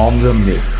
on the mix.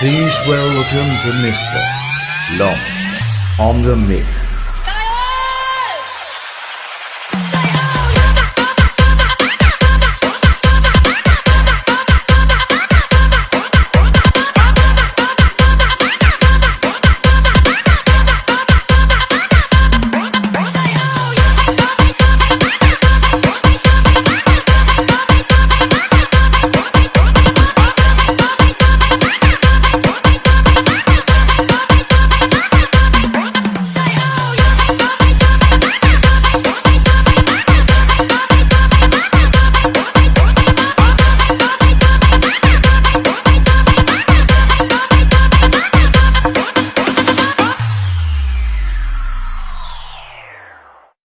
Please welcome to Mr. Long on the mix.